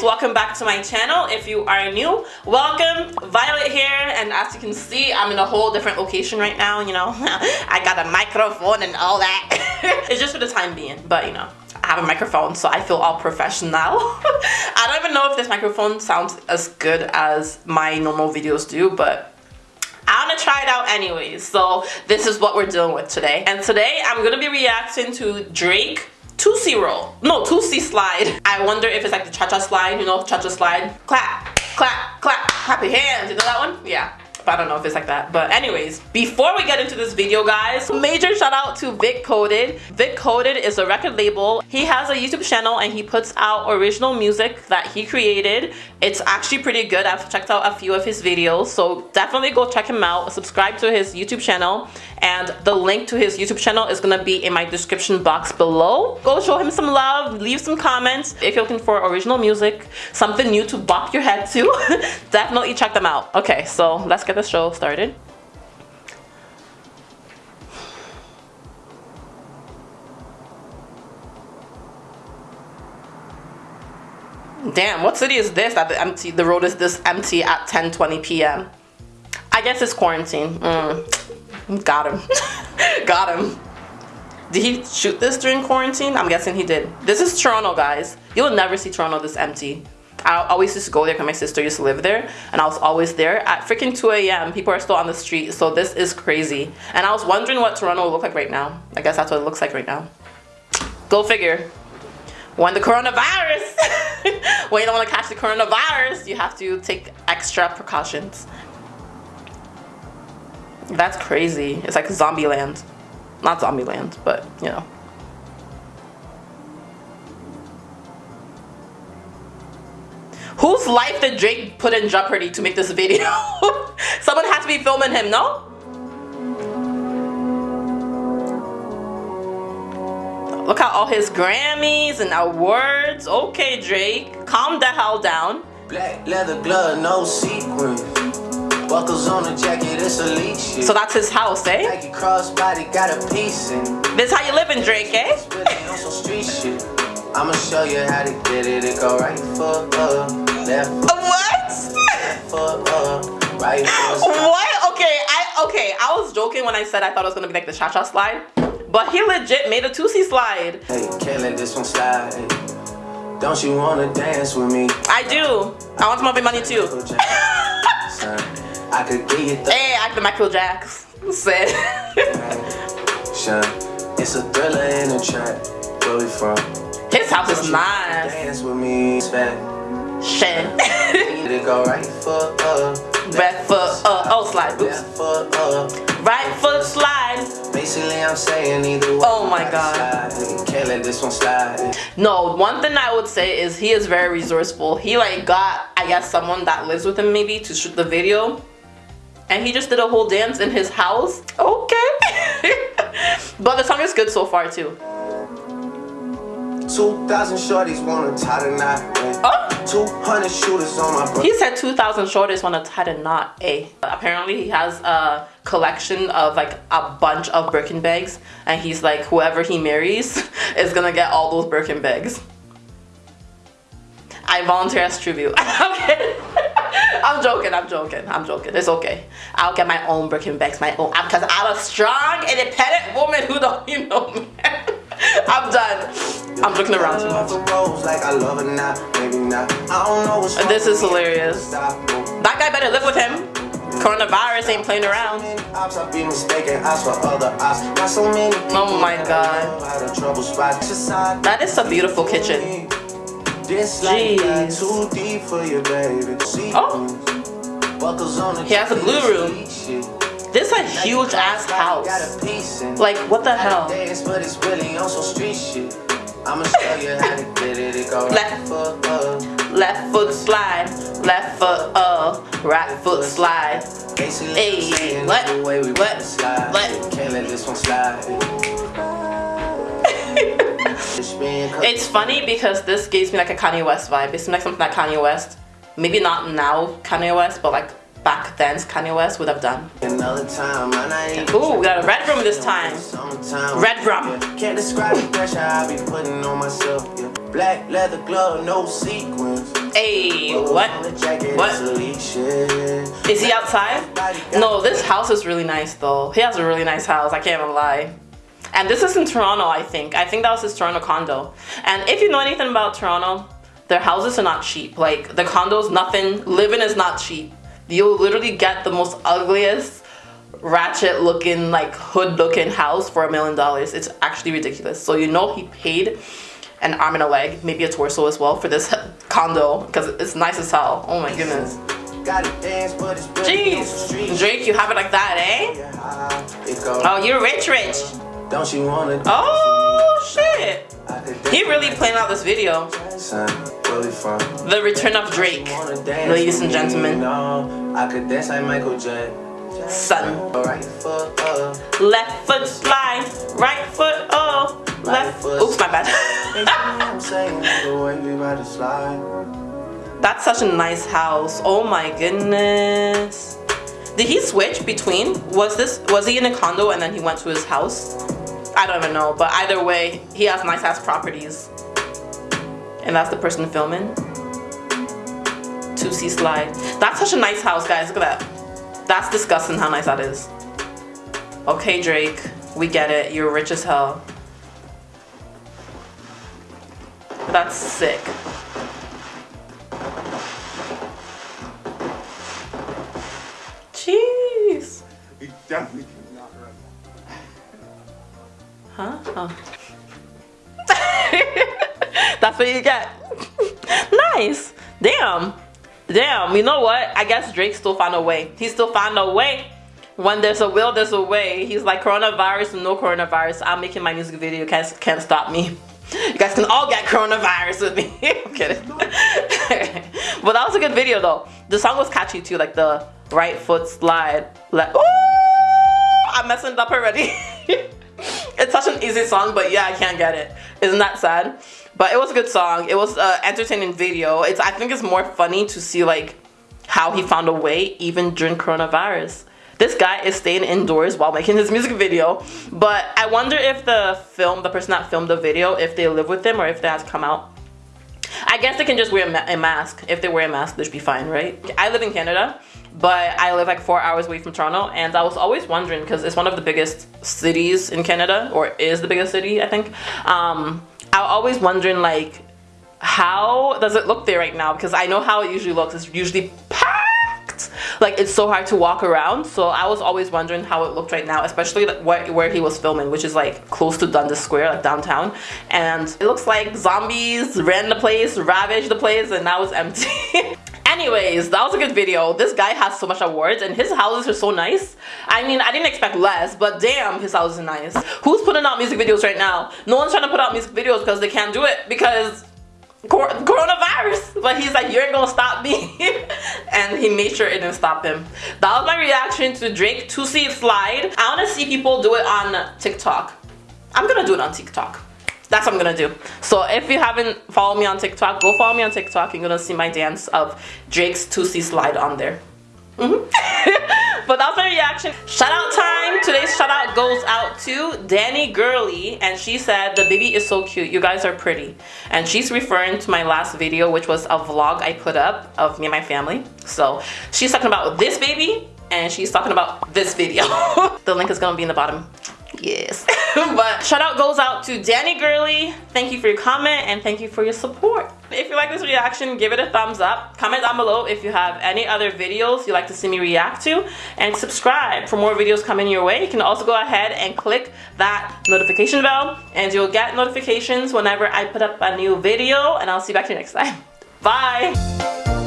guys welcome back to my channel. If you are new welcome. Violet here and as you can see i'm in a whole different location right now you know. I got a microphone and all that. It's just for the time being but you know I have a microphone so I feel all professional. I don't even know if this microphone sounds as good as my normal videos do but I'm gonna try it out anyways. So this is what we're dealing with today. And today I'm gonna be reacting to Drake Toosie roll. No, Toosie slide. I wonder if it's like the cha-cha slide, you know, cha-cha slide. Clap, clap, clap, clap your hands. You know that one? Yeah. I don't know if it's like that. But anyways, before we get into this video, guys, major shout out to Vic Coded. Vic Coded is a record label. He has a YouTube channel and he puts out original music that he created. It's actually pretty good. I've checked out a few of his videos. So definitely go check him out. Subscribe to his YouTube channel. And the link to his YouTube channel is going to be in my description box below. Go show him some love. Leave some comments. If you're looking for original music, something new to bop your head to, definitely check them out. Okay, so let's get the show started. Damn, what city is this that the empty the road is this empty at 10:20 p.m. I guess it's quarantine. Mm. Got him. Got him. Did he shoot this during quarantine? I'm guessing he did. This is Toronto, guys. You'll never see Toronto this empty. I always used to go there because my sister used to live there and I was always there at freaking 2 a.m. People are still on the street so this is crazy and I was wondering what Toronto will look like right now. I guess that's what it looks like right now. Go figure. When the coronavirus, when you don't want to catch the coronavirus, you have to take extra precautions. That's crazy. It's like zombie land. Not zombie land, but you know. Life did Drake put in jeopardy to make this video? Someone has to be filming him, no? Look at all his Grammys and awards. Okay, Drake, calm the hell down. Black leather glove, no sequin. Buckles on the jacket, it's elite shit. So that's his house, eh? Nike crossbody got a piece in. This how you living, Drake, eh? I'ma show you how to get it. It go right foot up. What? Foot up, right. What? Okay, I okay. I was joking when I said I thought it was gonna be like the cha-cha slide, but he legit made a Toosie slide. Hey, can't let this one slide. Don't you wanna dance with me? I do. I want some of your money too. I could get you Hey, I the Michael Jacks said. It's a thriller in a trap. Where we from? His house is nice. Dance with me, to go right foot up. Left foot up. Oh, slide. Oops. Left foot up. Right foot slide. Basically, I'm saying either way. Oh my god. Slide. Can't let this one slide. No, one thing I would say is he is very resourceful. He like got, I guess, someone that lives with him maybe to shoot the video. And he just did a whole dance in his house. Okay. but the song is good so far too. 2,000 shorties wanna tie the knot. Oh. 200 shooters on my bro. He said 2,000 shorties want to tie the knot. A. Apparently he has a collection of like a bunch of Birkin bags. And he's like, whoever he marries is gonna get all those Birkin bags. I volunteer as tribute. okay. I'm joking, I'm joking, I'm joking. It's okay. I'll get my own Birkin bags, my own, because I'm a strong, independent woman who don't, you know me. I'm. Joking around too much. This is hilarious. That guy better live with him. Coronavirus ain't playing around. Oh my god. That is a beautiful kitchen. Jeez. Oh. He has a blue room. This is a huge ass house. Like, what the hell? Left, left foot slide, left foot up, right foot slide. Hey, what? What? What? Can't let this one slide. It's funny because this gives me like a Kanye West vibe. It seems like something that Kanye West, maybe not now Kanye West, but like back then Kanye West would have done. Ooh, we got a red room this time. Red room. Can't describe the pressure I be putting on myself. Black leather glove, no sequins. Hey, what? What? Is he outside? No, this house is really nice though. He has a really nice house, I can't even lie. And this is in Toronto, I think. I think that was his Toronto condo. And if you know anything about Toronto, their houses are not cheap. Like the condos, nothing, living is not cheap. You'll literally get the most ugliest, ratchet looking, like hood looking house for a million dollars. It's actually ridiculous. So you know he paid an arm and a leg, maybe a torso as well for this condo because it's nice as hell. Oh my goodness. Jeez, Drake, you have it like that, eh? Oh, you're rich, rich. Don't you wanna? Oh shit! He really planned out this video. The return of Drake, ladies and gentlemen. I could dance like Michael Son. Right foot up. Left foot slide. Right foot up. Left. Oops, my bad. That's such a nice house. Oh my goodness. Did he switch between? Was this was he in a condo and then he went to his house? I don't even know, but either way, he has nice ass properties. And that's the person filming. Toosie slide. That's such a nice house, guys. Look at that. That's disgusting how nice that is. Okay, Drake, we get it. You're rich as hell. That's sick. Jeez. It definitely not right. Huh? Oh. That's what you get. nice. Damn. Damn. You know what? I guess Drake still found a way. He still found a way. When there's a will, there's a way. He's like coronavirus no coronavirus. I'm making my music video. Can't, can't stop me. You guys can all get coronavirus with me. I'm kidding. but that was a good video though. The song was catchy too, like the right foot slide. Like, ooh, I'm messing it up already. It's such an easy song, but yeah, I can't get it. Isn't that sad? But it was a good song. It was an entertaining video. It's I think it's more funny to see like how he found a way even during coronavirus. This guy is staying indoors while making his music video. But I wonder if the film, the person that filmed the video, if they live with him or if they have to come out. I guess they can just wear a, mask. If they wear a mask, they should be fine, right? I live in Canada, but I live like four hours away from Toronto. And I was always wondering, because it's one of the biggest cities in Canada, or is the biggest city, I think. Um, I was always wondering like, how does it look there right now? Because I know how it usually looks. It's usually packed like it's so hard to walk around so I was always wondering how it looked right now especially like where, where he was filming which is like close to Dundas Square like downtown and it looks like zombies ran the place ravaged the place and now it's empty Anyways, that was a good video. This guy has so much awards and his houses are so nice. I mean, I didn't expect less, but damn, his houses are nice. Who's putting out music videos right now? No one's trying to put out music videos because they can't do it because coronavirus but he's like you're gonna stop me and he made sure it didn't stop him that was my reaction to drake Toosie slide i want to see people do it on tiktok i'm gonna do it on tiktok that's what i'm gonna do. So if you haven't followed me on tiktok go follow me on tiktok. You're gonna see my dance of drake's Toosie slide on there. Mm -hmm. but that was my reaction. Shout out time. Today's shout out goes out to danny gurley and she said the baby is so cute. You guys are pretty. And she's referring to my last video which was a vlog i put up of me and my family. So she's talking about this baby and she's talking about this video. The link is gonna be in the bottom. Yes but shout out goes out to Danny Gurley. Thank you for your comment and thank you for your support. If you like this reaction give it a thumbs up. Comment down below if you have any other videos you'd like to see me react to. And subscribe for more videos coming your way. You can also go ahead and click that notification bell and you'll get notifications whenever I put up a new video. And I'll see you back here next time. Bye